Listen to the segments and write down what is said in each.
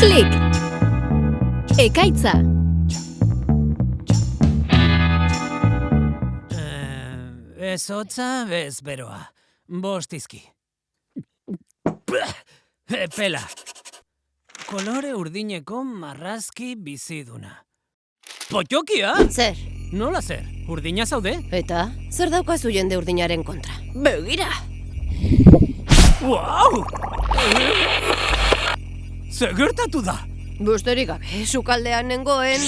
Klik! Ekaitza! Eh, ez hotza, bez beroa. Bostizki. Epela. Kolore urdineko marrazki biziduna. Potjokia? Zer, Nola zer? Urdina zaude? eta zer daukazu jende urdinaren kontra? Begira! Wow! Zer gertatu da? Busterik gabe, sukaldean nengoen...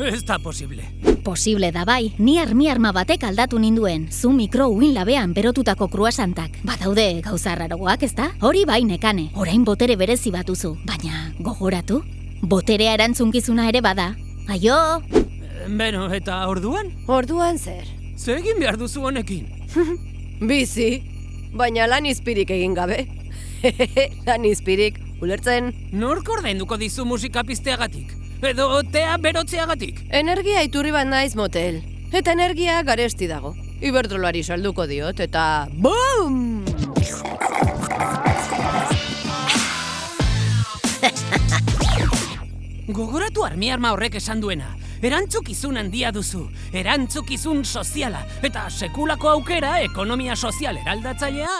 Ez da posible. Posible da bai, ni armi arma batek aldatu ninduen, zu mikro uin labean berotutako kruasantak. Badaude gauza rarogoak, ez da? Hori bai nekane, orain botere berezi batuzu. Baina, gogoratu? Boterea erantzunkizuna ere bada. Aio! Beno, eta orduan? Orduan zer? Zer egin behar duzu honekin? Bizi, baina lan izpirik egin gabe. lan izpirik, ulertzen, Nork ordainduko dizu musika pizteagatik? Edo tea berotzeagatik? energia iturri bat naiz motel. Eta energia garesti dago. Iberdrolari salduko diot, eta... BOOM! Gogoratu armi arma horrek esan duena. Erantzukizun handia duzu, erantzukizun soziala, eta sekulako aukera ekonomia sozial eraldatzailea...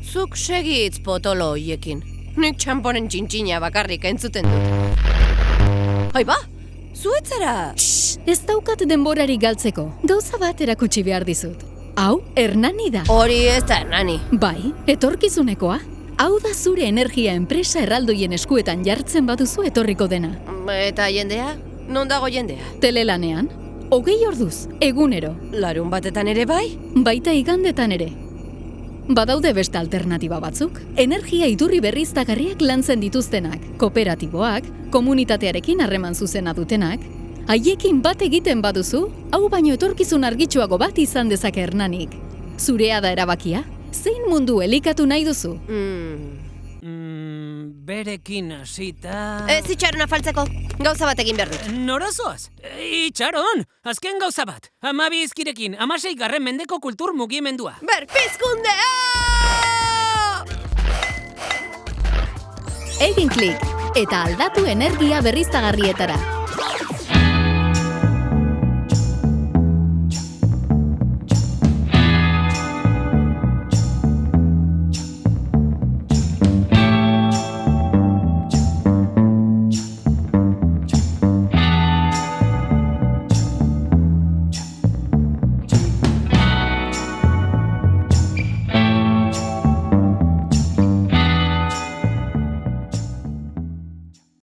Zuk segitz potolo hoiekin. Nik txamponen txintxina bakarrik entzuten dut. Aiba, zuetzara! Ez daukat denborari galtzeko, gauza bat erakutsi behar dizut. Hau, Hernani da. Hori ez da nani. Bai, etorkizunekoa. Hau da zure energia enpresa erraldoien eskuetan jartzen baduzu etorriko dena. Eta jendea? Non dago jendea? Telelanean, hogei orduz, egunero, Larun batetan ere bai? baita igandetan ere. Badaude beste alternatiba batzuk. Energia iturri berriztagarriak lantzen dituztenak, kooperatiboak, komunitatearekin harreman zuzena dutenak, haiekin bat egiten baduzu, hau baino etorkizun argitsuago bat izan dezake hernanik. Zurea da erabakia, zein mundu elikatu nahi duzu? Mm. Mm, berekin hasita... Ez itxaron afaltzeko, gauza bat egin behar dut. Nora zoaz? E, Itxaron! Azken gauza bat. Amabi izkirekin, amasei garren mendeko kultur mugimendua. Berpizkundea! Egin klik eta aldatu energia berriztagarrietara.